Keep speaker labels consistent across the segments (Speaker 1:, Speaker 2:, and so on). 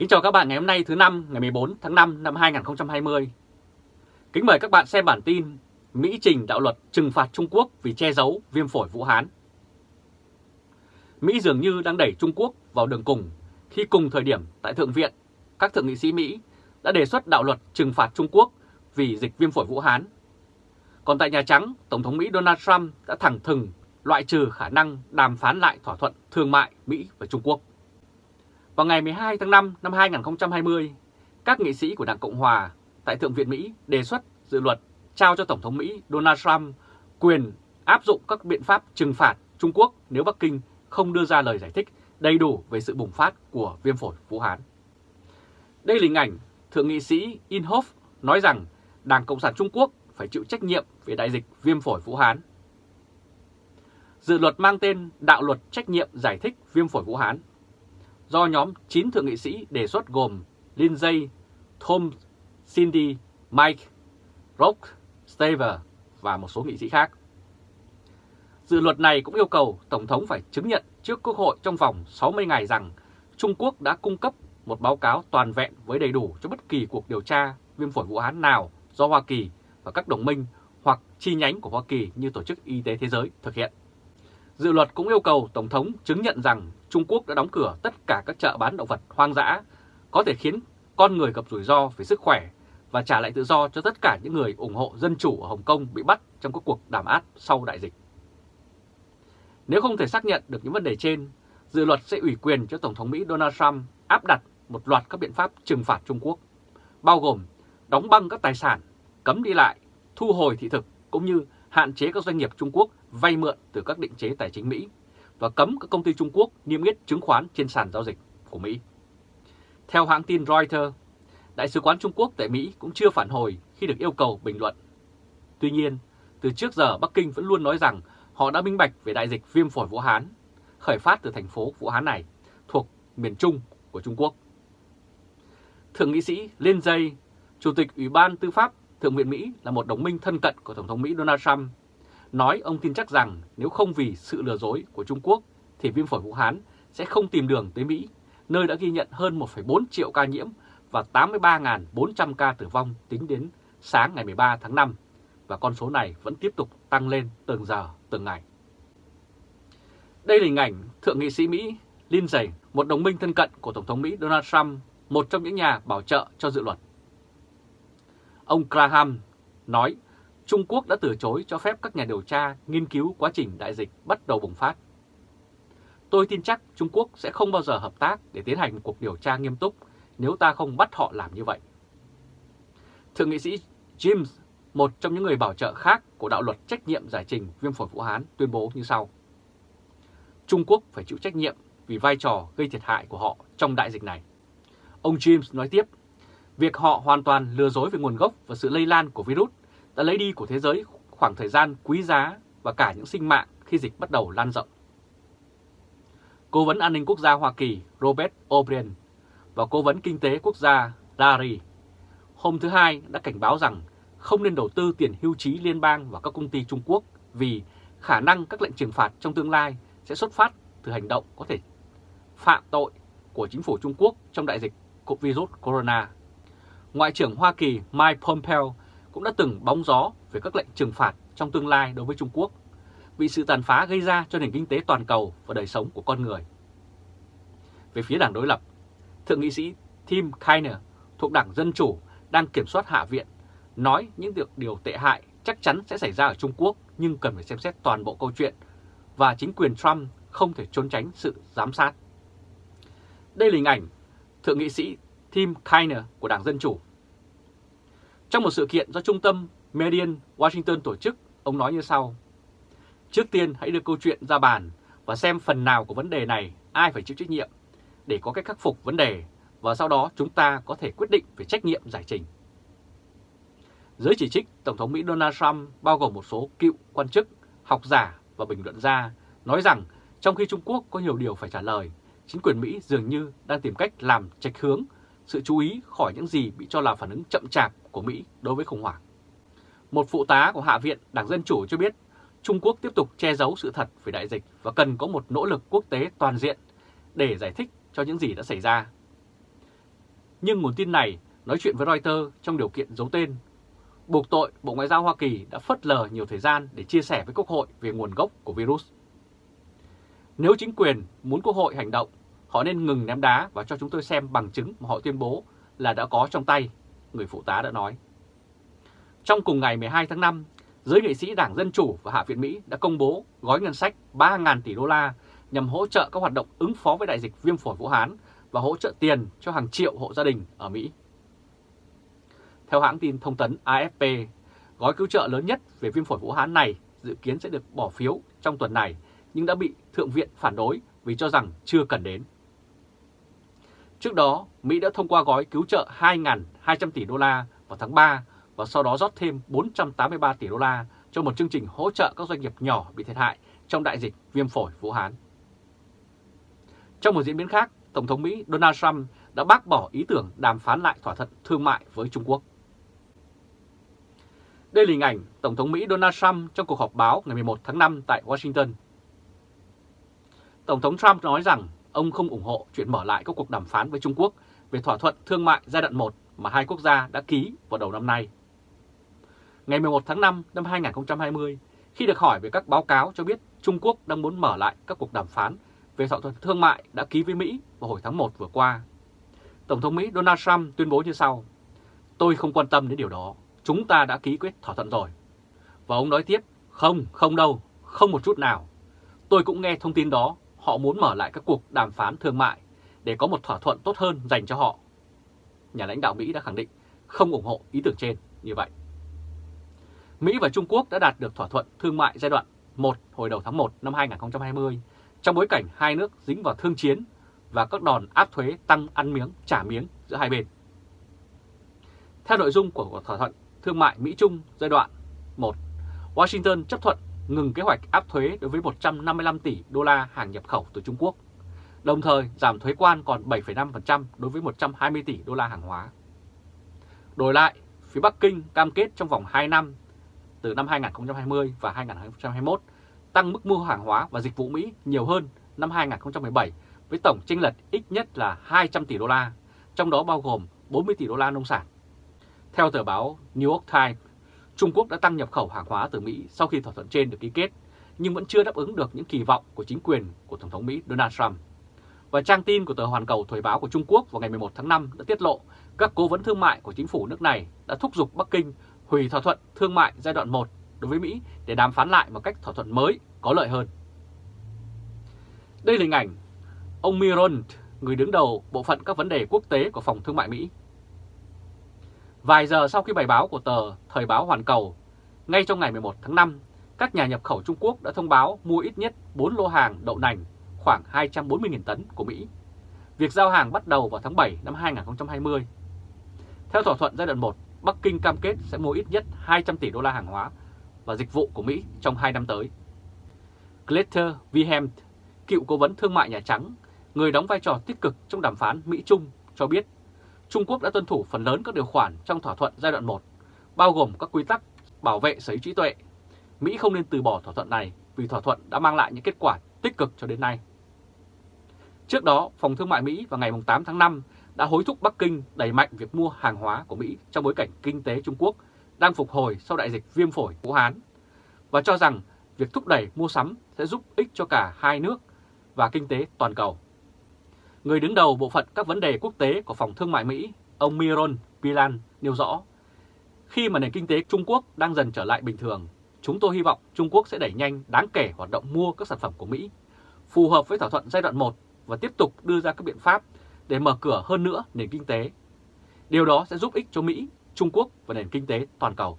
Speaker 1: Kính chào các bạn ngày hôm nay thứ năm ngày 14 tháng 5 năm 2020. Kính mời các bạn xem bản tin Mỹ trình đạo luật trừng phạt Trung Quốc vì che giấu viêm phổi Vũ Hán. Mỹ dường như đang đẩy Trung Quốc vào đường cùng khi cùng thời điểm tại Thượng viện, các thượng nghị sĩ Mỹ đã đề xuất đạo luật trừng phạt Trung Quốc vì dịch viêm phổi Vũ Hán. Còn tại Nhà Trắng, Tổng thống Mỹ Donald Trump đã thẳng thừng loại trừ khả năng đàm phán lại thỏa thuận thương mại Mỹ và Trung Quốc. Vào ngày 12 tháng 5 năm 2020, các nghị sĩ của Đảng Cộng Hòa tại Thượng viện Mỹ đề xuất dự luật trao cho Tổng thống Mỹ Donald Trump quyền áp dụng các biện pháp trừng phạt Trung Quốc nếu Bắc Kinh không đưa ra lời giải thích đầy đủ về sự bùng phát của viêm phổi Vũ Hán. Đây là hình ảnh Thượng nghị sĩ Inhofe nói rằng Đảng Cộng sản Trung Quốc phải chịu trách nhiệm về đại dịch viêm phổi Vũ Hán. Dự luật mang tên Đạo luật trách nhiệm giải thích viêm phổi Vũ Hán do nhóm 9 thượng nghị sĩ đề xuất gồm Lindsay, Tom, Cindy, Mike, Rock, Staver và một số nghị sĩ khác. Dự luật này cũng yêu cầu Tổng thống phải chứng nhận trước Quốc hội trong vòng 60 ngày rằng Trung Quốc đã cung cấp một báo cáo toàn vẹn với đầy đủ cho bất kỳ cuộc điều tra viêm phổi Vũ Hán nào do Hoa Kỳ và các đồng minh hoặc chi nhánh của Hoa Kỳ như Tổ chức Y tế Thế giới thực hiện. Dự luật cũng yêu cầu Tổng thống chứng nhận rằng Trung Quốc đã đóng cửa tất cả các chợ bán động vật hoang dã, có thể khiến con người gặp rủi ro về sức khỏe và trả lại tự do cho tất cả những người ủng hộ dân chủ ở Hồng Kông bị bắt trong các cuộc đàm áp sau đại dịch. Nếu không thể xác nhận được những vấn đề trên, dự luật sẽ ủy quyền cho Tổng thống Mỹ Donald Trump áp đặt một loạt các biện pháp trừng phạt Trung Quốc, bao gồm đóng băng các tài sản, cấm đi lại, thu hồi thị thực cũng như hạn chế các doanh nghiệp Trung Quốc vay mượn từ các định chế tài chính Mỹ và cấm các công ty Trung Quốc niêm yết chứng khoán trên sàn giao dịch của Mỹ. Theo hãng tin Reuters, Đại sứ quán Trung Quốc tại Mỹ cũng chưa phản hồi khi được yêu cầu bình luận. Tuy nhiên, từ trước giờ Bắc Kinh vẫn luôn nói rằng họ đã minh bạch về đại dịch viêm phổi Vũ Hán, khởi phát từ thành phố Vũ Hán này thuộc miền Trung của Trung Quốc. Thượng nghị sĩ Lindsey, Chủ tịch Ủy ban Tư pháp Thượng viện Mỹ là một đồng minh thân cận của Tổng thống Mỹ Donald Trump, nói ông tin chắc rằng nếu không vì sự lừa dối của Trung Quốc thì viêm phổi Vũ Hán sẽ không tìm đường tới Mỹ, nơi đã ghi nhận hơn 1,4 triệu ca nhiễm và 83.400 ca tử vong tính đến sáng ngày 13 tháng 5, và con số này vẫn tiếp tục tăng lên từng giờ, từng ngày. Đây là hình ảnh Thượng nghị sĩ Mỹ Lindsey một đồng minh thân cận của Tổng thống Mỹ Donald Trump, một trong những nhà bảo trợ cho dự luật. Ông Graham nói Trung Quốc đã từ chối cho phép các nhà điều tra nghiên cứu quá trình đại dịch bắt đầu bùng phát. Tôi tin chắc Trung Quốc sẽ không bao giờ hợp tác để tiến hành một cuộc điều tra nghiêm túc nếu ta không bắt họ làm như vậy. Thượng nghị sĩ James, một trong những người bảo trợ khác của đạo luật trách nhiệm giải trình viêm phổi Vũ Hán tuyên bố như sau. Trung Quốc phải chịu trách nhiệm vì vai trò gây thiệt hại của họ trong đại dịch này. Ông James nói tiếp, việc họ hoàn toàn lừa dối về nguồn gốc và sự lây lan của virus đã lấy đi của thế giới khoảng thời gian quý giá và cả những sinh mạng khi dịch bắt đầu lan rộng. Cố vấn an ninh quốc gia Hoa Kỳ Robert O'Brien và Cố vấn Kinh tế Quốc gia Larry hôm thứ Hai đã cảnh báo rằng không nên đầu tư tiền hưu trí liên bang vào các công ty Trung Quốc vì khả năng các lệnh trừng phạt trong tương lai sẽ xuất phát từ hành động có thể phạm tội của chính phủ Trung Quốc trong đại dịch của virus corona. Ngoại trưởng Hoa Kỳ Mike Pompeo cũng đã từng bóng gió về các lệnh trừng phạt trong tương lai đối với Trung Quốc vì sự tàn phá gây ra cho nền kinh tế toàn cầu và đời sống của con người. Về phía đảng đối lập, Thượng nghị sĩ Tim Kaine thuộc Đảng Dân Chủ đang kiểm soát Hạ viện nói những việc điều tệ hại chắc chắn sẽ xảy ra ở Trung Quốc nhưng cần phải xem xét toàn bộ câu chuyện và chính quyền Trump không thể trốn tránh sự giám sát. Đây là hình ảnh Thượng nghị sĩ Tim Kaine của Đảng Dân Chủ. Trong một sự kiện do Trung tâm Median Washington tổ chức, ông nói như sau. Trước tiên hãy đưa câu chuyện ra bàn và xem phần nào của vấn đề này ai phải chịu trách nhiệm để có cách khắc phục vấn đề và sau đó chúng ta có thể quyết định về trách nhiệm giải trình. Giới chỉ trích Tổng thống Mỹ Donald Trump bao gồm một số cựu quan chức, học giả và bình luận gia nói rằng trong khi Trung Quốc có nhiều điều phải trả lời, chính quyền Mỹ dường như đang tìm cách làm trạch hướng sự chú ý khỏi những gì bị cho là phản ứng chậm chạp của Mỹ đối với khủng hoảng. Một phụ tá của Hạ viện Đảng Dân Chủ cho biết Trung Quốc tiếp tục che giấu sự thật về đại dịch và cần có một nỗ lực quốc tế toàn diện để giải thích cho những gì đã xảy ra. Nhưng nguồn tin này nói chuyện với Reuters trong điều kiện giấu tên, buộc tội Bộ Ngoại giao Hoa Kỳ đã phớt lờ nhiều thời gian để chia sẻ với Quốc hội về nguồn gốc của virus. Nếu chính quyền muốn Quốc hội hành động, họ nên ngừng ném đá và cho chúng tôi xem bằng chứng mà họ tuyên bố là đã có trong tay, người phụ tá đã nói. Trong cùng ngày 12 tháng 5, giới nghệ sĩ Đảng Dân Chủ và Hạ viện Mỹ đã công bố gói ngân sách 3.000 tỷ đô la nhằm hỗ trợ các hoạt động ứng phó với đại dịch viêm phổi Vũ Hán và hỗ trợ tiền cho hàng triệu hộ gia đình ở Mỹ. Theo hãng tin thông tấn AFP, gói cứu trợ lớn nhất về viêm phổi Vũ Hán này dự kiến sẽ được bỏ phiếu trong tuần này nhưng đã bị Thượng viện phản đối vì cho rằng chưa cần đến. Trước đó, Mỹ đã thông qua gói cứu trợ 2.200 tỷ đô la vào tháng 3 và sau đó rót thêm 483 tỷ đô la cho một chương trình hỗ trợ các doanh nghiệp nhỏ bị thiệt hại trong đại dịch viêm phổi Vũ Hán. Trong một diễn biến khác, Tổng thống Mỹ Donald Trump đã bác bỏ ý tưởng đàm phán lại thỏa thuận thương mại với Trung Quốc. Đây là hình ảnh Tổng thống Mỹ Donald Trump trong cuộc họp báo ngày 11 tháng 5 tại Washington. Tổng thống Trump nói rằng ông không ủng hộ chuyện mở lại các cuộc đàm phán với Trung Quốc về thỏa thuận thương mại giai đoạn 1 mà hai quốc gia đã ký vào đầu năm nay. Ngày 11 tháng 5 năm 2020, khi được hỏi về các báo cáo cho biết Trung Quốc đang muốn mở lại các cuộc đàm phán về thỏa thuận thương mại đã ký với Mỹ vào hồi tháng 1 vừa qua, Tổng thống Mỹ Donald Trump tuyên bố như sau, Tôi không quan tâm đến điều đó, chúng ta đã ký quyết thỏa thuận rồi. Và ông nói tiếp, không, không đâu, không một chút nào. Tôi cũng nghe thông tin đó, họ muốn mở lại các cuộc đàm phán thương mại để có một thỏa thuận tốt hơn dành cho họ. Nhà lãnh đạo Mỹ đã khẳng định không ủng hộ ý tưởng trên như vậy. Mỹ và Trung Quốc đã đạt được thỏa thuận thương mại giai đoạn 1 hồi đầu tháng 1 năm 2020 trong bối cảnh hai nước dính vào thương chiến và các đòn áp thuế tăng ăn miếng trả miếng giữa hai bên. Theo nội dung của thỏa thuận thương mại Mỹ-Trung giai đoạn 1, Washington chấp thuận ngừng kế hoạch áp thuế đối với 155 tỷ đô la hàng nhập khẩu từ Trung Quốc, đồng thời giảm thuế quan còn 7,5% đối với 120 tỷ đô la hàng hóa. Đổi lại, phía Bắc Kinh cam kết trong vòng 2 năm, từ năm 2020 và 2021, tăng mức mua hàng hóa và dịch vụ Mỹ nhiều hơn năm 2017 với tổng chênh lệch ít nhất là 200 tỷ đô la, trong đó bao gồm 40 tỷ đô la nông sản. Theo tờ báo New York Times, Trung Quốc đã tăng nhập khẩu hàng hóa từ Mỹ sau khi thỏa thuận trên được ký kết, nhưng vẫn chưa đáp ứng được những kỳ vọng của chính quyền của Tổng thống Mỹ Donald Trump. Và trang tin của tờ Hoàn Cầu Thời báo của Trung Quốc vào ngày 11 tháng 5 đã tiết lộ các cố vấn thương mại của chính phủ nước này đã thúc giục Bắc Kinh hủy thỏa thuận thương mại giai đoạn 1 đối với Mỹ để đàm phán lại một cách thỏa thuận mới có lợi hơn. Đây là hình ảnh ông Miron, người đứng đầu bộ phận các vấn đề quốc tế của Phòng Thương mại Mỹ. Vài giờ sau khi bài báo của tờ Thời báo Hoàn Cầu, ngay trong ngày 11 tháng 5, các nhà nhập khẩu Trung Quốc đã thông báo mua ít nhất 4 lô hàng đậu nành khoảng 240.000 tấn của Mỹ. Việc giao hàng bắt đầu vào tháng 7 năm 2020. Theo thỏa thuận giai đoạn 1, Bắc Kinh cam kết sẽ mua ít nhất 200 tỷ đô la hàng hóa và dịch vụ của Mỹ trong 2 năm tới. Glitter Wilhelm, cựu cố vấn thương mại Nhà Trắng, người đóng vai trò tích cực trong đàm phán Mỹ-Trung, cho biết Trung Quốc đã tuân thủ phần lớn các điều khoản trong thỏa thuận giai đoạn 1, bao gồm các quy tắc bảo vệ sở hữu trí tuệ. Mỹ không nên từ bỏ thỏa thuận này vì thỏa thuận đã mang lại những kết quả tích cực cho đến nay. Trước đó, Phòng Thương mại Mỹ vào ngày 8 tháng 5 đã hối thúc Bắc Kinh đẩy mạnh việc mua hàng hóa của Mỹ trong bối cảnh kinh tế Trung Quốc đang phục hồi sau đại dịch viêm phổi Vũ Hán và cho rằng việc thúc đẩy mua sắm sẽ giúp ích cho cả hai nước và kinh tế toàn cầu. Người đứng đầu bộ phận các vấn đề quốc tế của Phòng Thương mại Mỹ, ông Miron Pilan nêu rõ, khi mà nền kinh tế Trung Quốc đang dần trở lại bình thường, chúng tôi hy vọng Trung Quốc sẽ đẩy nhanh đáng kể hoạt động mua các sản phẩm của Mỹ, phù hợp với thỏa thuận giai đoạn 1 và tiếp tục đưa ra các biện pháp để mở cửa hơn nữa nền kinh tế. Điều đó sẽ giúp ích cho Mỹ, Trung Quốc và nền kinh tế toàn cầu.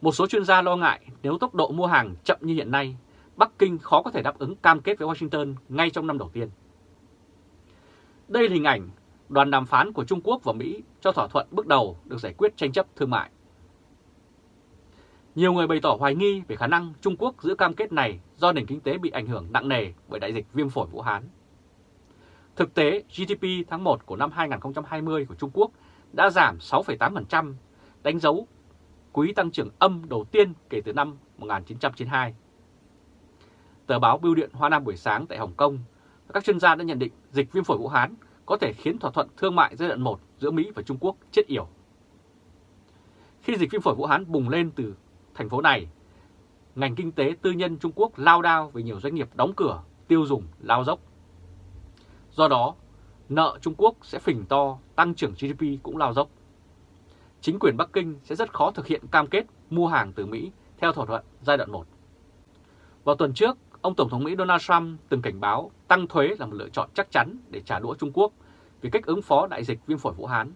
Speaker 1: Một số chuyên gia lo ngại nếu tốc độ mua hàng chậm như hiện nay, Bắc Kinh khó có thể đáp ứng cam kết với Washington ngay trong năm đầu tiên. Đây là hình ảnh đoàn đàm phán của Trung Quốc và Mỹ cho thỏa thuận bước đầu được giải quyết tranh chấp thương mại. Nhiều người bày tỏ hoài nghi về khả năng Trung Quốc giữ cam kết này do nền kinh tế bị ảnh hưởng nặng nề bởi đại dịch viêm phổi Vũ Hán. Thực tế, GDP tháng 1 của năm 2020 của Trung Quốc đã giảm 6,8%, đánh dấu quý tăng trưởng âm đầu tiên kể từ năm 1992. Tờ báo Bưu điện Hoa Nam buổi sáng tại Hồng Kông, các chuyên gia đã nhận định dịch viêm phổi Vũ Hán có thể khiến thỏa thuận thương mại giai đoạn 1 giữa Mỹ và Trung Quốc chết yểu. Khi dịch viêm phổi Vũ Hán bùng lên từ thành phố này, ngành kinh tế tư nhân Trung Quốc lao đao vì nhiều doanh nghiệp đóng cửa, tiêu dùng lao dốc. Do đó, nợ Trung Quốc sẽ phình to, tăng trưởng GDP cũng lao dốc. Chính quyền Bắc Kinh sẽ rất khó thực hiện cam kết mua hàng từ Mỹ theo thỏa thuận giai đoạn 1. Vào tuần trước, ông Tổng thống Mỹ Donald Trump từng cảnh báo tăng thuế là một lựa chọn chắc chắn để trả đũa Trung Quốc vì cách ứng phó đại dịch viêm phổi Vũ Hán.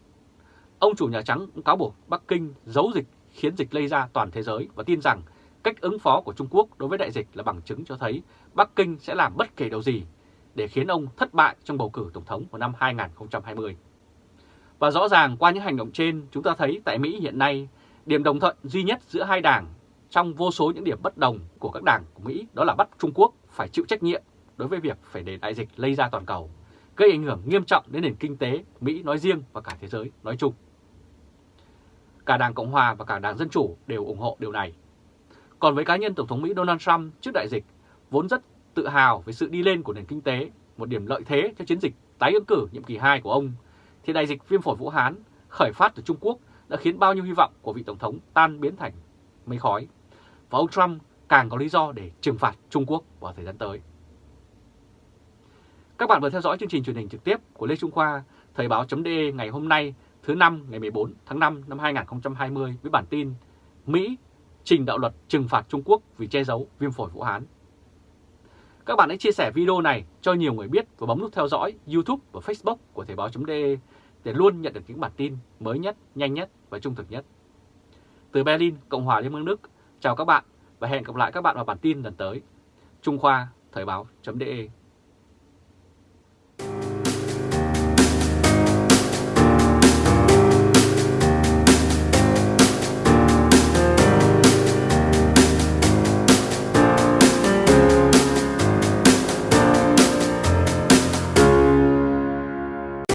Speaker 1: Ông chủ Nhà Trắng cũng cáo buộc Bắc Kinh giấu dịch khiến dịch lây ra toàn thế giới và tin rằng cách ứng phó của Trung Quốc đối với đại dịch là bằng chứng cho thấy Bắc Kinh sẽ làm bất kể điều gì để khiến ông thất bại trong bầu cử Tổng thống của năm 2020. Và rõ ràng qua những hành động trên, chúng ta thấy tại Mỹ hiện nay, điểm đồng thuận duy nhất giữa hai đảng trong vô số những điểm bất đồng của các đảng của Mỹ đó là bắt Trung Quốc phải chịu trách nhiệm đối với việc phải để đại dịch lây ra toàn cầu, gây ảnh hưởng nghiêm trọng đến nền kinh tế Mỹ nói riêng và cả thế giới nói chung. Cả Đảng Cộng Hòa và cả Đảng Dân Chủ đều ủng hộ điều này. Còn với cá nhân Tổng thống Mỹ Donald Trump trước đại dịch, vốn rất tự hào về sự đi lên của nền kinh tế, một điểm lợi thế cho chiến dịch tái ứng cử nhiệm kỳ 2 của ông, thì đại dịch viêm phổi Vũ Hán khởi phát từ Trung Quốc đã khiến bao nhiêu hy vọng của vị Tổng thống tan biến thành mây khói. Và ông Trump càng có lý do để trừng phạt Trung Quốc vào thời gian tới. Các bạn vừa theo dõi chương trình truyền hình trực tiếp của Lê Trung Khoa, Thời báo.de ngày hôm nay thứ năm ngày 14 tháng 5 năm 2020 với bản tin Mỹ trình đạo luật trừng phạt Trung Quốc vì che giấu viêm phổi Vũ Hán. Các bạn hãy chia sẻ video này cho nhiều người biết và bấm nút theo dõi YouTube và Facebook của Thời báo.de để luôn nhận được những bản tin mới nhất, nhanh nhất và trung thực nhất. Từ Berlin, Cộng hòa Liên bang Đức, chào các bạn và hẹn gặp lại các bạn vào bản tin lần tới. Trung Khoa, Thời báo.de